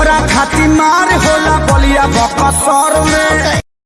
तोहरा खाती मार होला बलिया बकसर में।